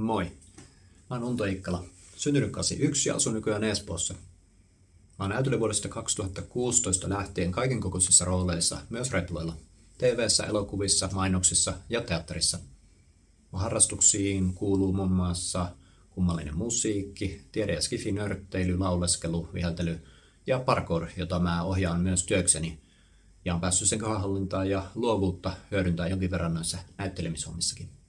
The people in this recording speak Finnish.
Moi. Mä oon Unto Ikkala. Syntynyt 81 ja asun nykyään Espoossa. Mä oon näytellyt vuodesta 2016 lähtien kaiken kokoisissa rooleissa, myös retloilla, tv elokuvissa, mainoksissa ja teatterissa. Mun harrastuksiin kuuluu muun muassa kummallinen musiikki, tiede- ja skifinörtteily, lauleskelu, viheltely ja parkour, jota mä ohjaan myös työkseni. Ja on päässyt sen kohdallintaan ja luovuutta hyödyntää jonkin verran näissä näyttelemishomissakin.